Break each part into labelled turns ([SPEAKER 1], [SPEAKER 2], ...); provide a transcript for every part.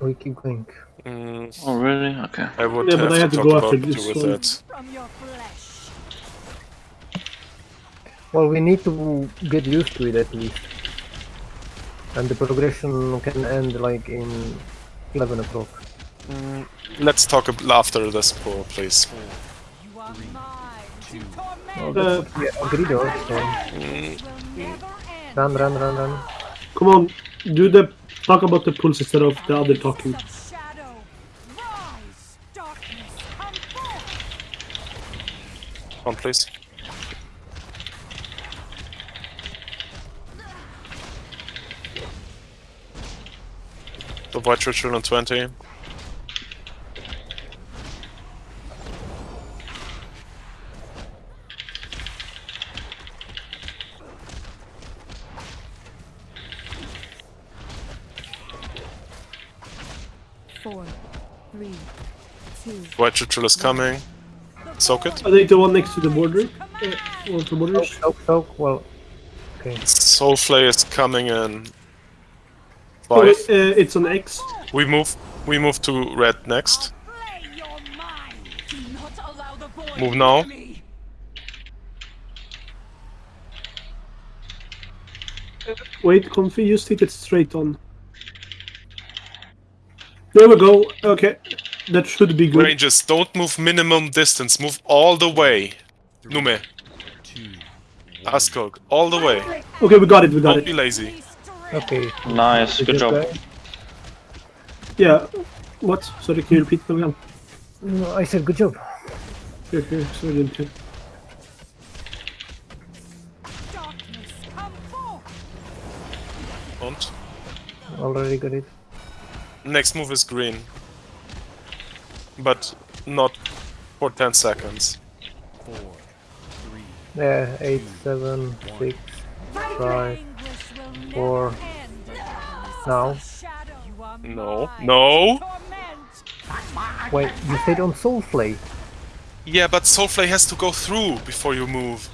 [SPEAKER 1] We keep going.
[SPEAKER 2] Mm,
[SPEAKER 3] Oh, really? Okay.
[SPEAKER 2] I would
[SPEAKER 4] Yeah,
[SPEAKER 2] have
[SPEAKER 4] but I
[SPEAKER 2] to
[SPEAKER 4] have to
[SPEAKER 2] talk
[SPEAKER 4] go
[SPEAKER 2] about
[SPEAKER 4] after this
[SPEAKER 2] with that.
[SPEAKER 5] From your flesh.
[SPEAKER 1] Well, we need to get used to it at least. And the progression can end like in 11 o'clock.
[SPEAKER 2] Mm, let's talk ab- after this pool, please.
[SPEAKER 5] You are mine to
[SPEAKER 1] Well,
[SPEAKER 5] torment.
[SPEAKER 1] that's what agreed on. So
[SPEAKER 2] Mm,
[SPEAKER 5] will never end.
[SPEAKER 1] run, run, run, run.
[SPEAKER 4] Come on, do the talk about the pulse instead of the other talking.
[SPEAKER 5] Shadow. Rise, darkness, come forth.
[SPEAKER 2] One, please. The White Ritual on 20.
[SPEAKER 6] Four, three, two,
[SPEAKER 2] White Ritual is coming. Soak it.
[SPEAKER 4] I think the one next to the border. Uh, or the borders.
[SPEAKER 1] Soak, soak, well. Okay.
[SPEAKER 2] Soulflay is coming in.
[SPEAKER 4] Oh, wait, uh, it's an X.
[SPEAKER 2] We move. We move to red next.
[SPEAKER 5] Play your mind. Do not allow the void
[SPEAKER 2] Move now.
[SPEAKER 5] to.
[SPEAKER 4] Wait, Comfy, you stick it straight on. There we go. Okay, that should be good.
[SPEAKER 2] Ranges, don't move minimum distance. Move all the way. Nume. Askog, all the way.
[SPEAKER 4] Okay, we got it. We got it.
[SPEAKER 2] Don't be lazy.
[SPEAKER 1] Okay.
[SPEAKER 3] Nice. Good job.
[SPEAKER 1] guy-
[SPEAKER 4] Yeah. What? Sorry, can you repeat that again?
[SPEAKER 1] No, I said good job.
[SPEAKER 4] Okay, okay, sorry, didn't hear.
[SPEAKER 5] Darkness, come forth.
[SPEAKER 1] Already got it.
[SPEAKER 2] Next move is green. But not for 10 seconds.
[SPEAKER 1] Yeah, eight, seven, six. Five.
[SPEAKER 5] Anguish will never
[SPEAKER 1] Four.
[SPEAKER 5] end.
[SPEAKER 1] Now.
[SPEAKER 5] Shadow. You
[SPEAKER 2] No. No.
[SPEAKER 1] Wait, you stayed on Soulflay.
[SPEAKER 2] Yeah, but Soulflay has to go through before you move.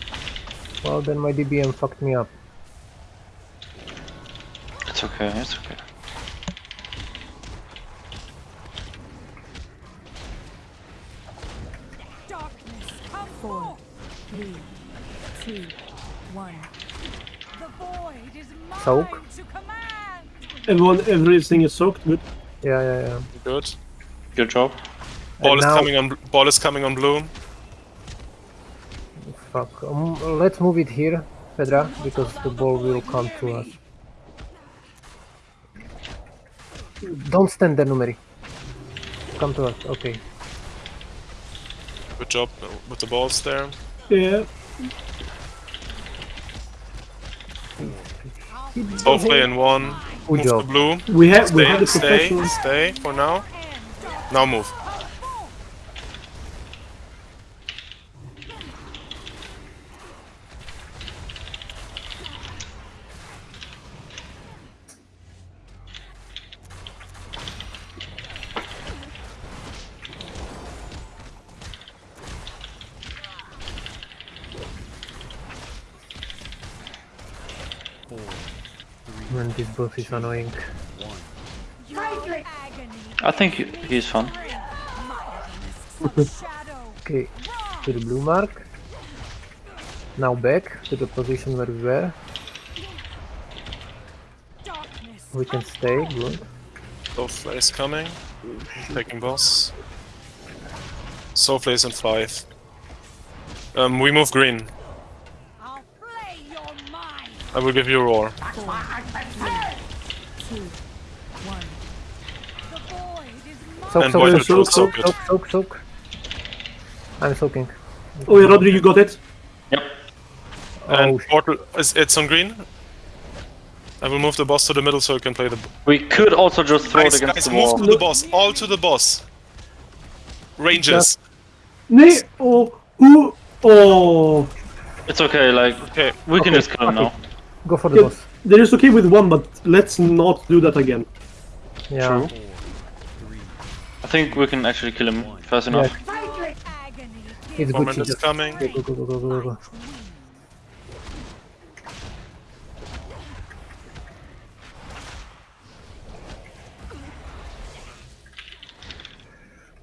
[SPEAKER 1] Well, then my DBM fucked me up.
[SPEAKER 3] It's okay. It's okay.
[SPEAKER 6] Two, one.
[SPEAKER 5] The void is mine
[SPEAKER 1] Soak.
[SPEAKER 5] to command.
[SPEAKER 4] Everyone, everything is soaked. Good.
[SPEAKER 1] Yeah, yeah, yeah.
[SPEAKER 2] Good.
[SPEAKER 3] Good job.
[SPEAKER 2] Ball
[SPEAKER 1] And
[SPEAKER 2] is
[SPEAKER 1] now-
[SPEAKER 2] coming on. Ball is coming on blue.
[SPEAKER 1] Fuck. Um, let's move it here, Pedra, because the ball will come to us. Don't stand there, Numeri. Come to us. Okay.
[SPEAKER 2] Good job with the balls there.
[SPEAKER 4] Yeah.
[SPEAKER 2] Soulflay in one.
[SPEAKER 1] Good
[SPEAKER 2] Move
[SPEAKER 1] job.
[SPEAKER 2] blue.
[SPEAKER 4] We have we have
[SPEAKER 2] Stay,
[SPEAKER 4] the
[SPEAKER 2] stay, stay for now. Now move.
[SPEAKER 1] Man, this boss is annoying.
[SPEAKER 3] I think he- he's fun.
[SPEAKER 1] Okay, to the blue mark. Now back to the position where we were. We can stay, good.
[SPEAKER 2] Soulflay is coming. Taking boss. Soulflay is in five. Um, we move green. I will give you a roar.
[SPEAKER 6] Two, one.
[SPEAKER 5] The void is mine.
[SPEAKER 1] Soak,
[SPEAKER 2] And
[SPEAKER 1] soak,
[SPEAKER 2] White
[SPEAKER 1] soak,
[SPEAKER 2] Ritual,
[SPEAKER 1] soak,
[SPEAKER 2] soak
[SPEAKER 1] soak, soak, soak, soak. I'm soaking.
[SPEAKER 4] Oh yeah, Rodri, you got it.
[SPEAKER 3] Yep.
[SPEAKER 2] Oh, and
[SPEAKER 1] Oh,
[SPEAKER 2] portal is it's on green. I will move the boss to the middle so you can play the.
[SPEAKER 3] We could also just throw
[SPEAKER 2] Guys,
[SPEAKER 3] it against
[SPEAKER 2] guys,
[SPEAKER 3] the
[SPEAKER 2] move to the boss. All to the boss. Rangers.
[SPEAKER 4] Nee. Oh. Who? Oh.
[SPEAKER 3] It's okay. Like
[SPEAKER 2] Okay.
[SPEAKER 3] we can just kill him
[SPEAKER 1] okay.
[SPEAKER 3] now.
[SPEAKER 1] Go for the
[SPEAKER 4] Yeah,
[SPEAKER 1] boss.
[SPEAKER 4] there is okay with one, but let's not do that again.
[SPEAKER 1] Yeah.
[SPEAKER 3] True. I think we can actually kill him fast enough.
[SPEAKER 5] Agony.
[SPEAKER 1] It's good
[SPEAKER 2] Moment
[SPEAKER 1] to
[SPEAKER 2] is
[SPEAKER 1] just
[SPEAKER 2] coming.
[SPEAKER 1] go, go, go, go, go, go, go.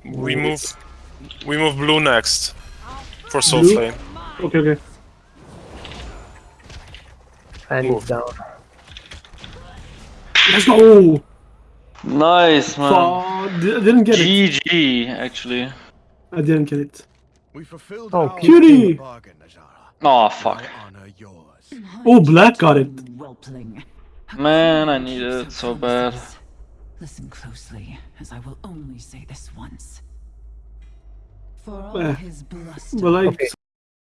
[SPEAKER 2] We move. We move blue next. For soul
[SPEAKER 4] Blue?
[SPEAKER 2] flame.
[SPEAKER 4] Okay, okay.
[SPEAKER 1] And it's down.
[SPEAKER 4] Let's go!
[SPEAKER 3] Nice, man.
[SPEAKER 4] Fuck, di- I didn't get it.
[SPEAKER 3] GG, actually.
[SPEAKER 4] I didn't get it.
[SPEAKER 7] We fulfilled
[SPEAKER 1] Oh,
[SPEAKER 7] our
[SPEAKER 4] cutie.
[SPEAKER 3] Oh, fuck.
[SPEAKER 7] I honor yours.
[SPEAKER 4] Oh, black got it.
[SPEAKER 3] Man, I needed it so bad.
[SPEAKER 5] Listen closely, as I will only say this once. For all
[SPEAKER 4] Eh.
[SPEAKER 5] his bluster,
[SPEAKER 4] But like,
[SPEAKER 1] Okay.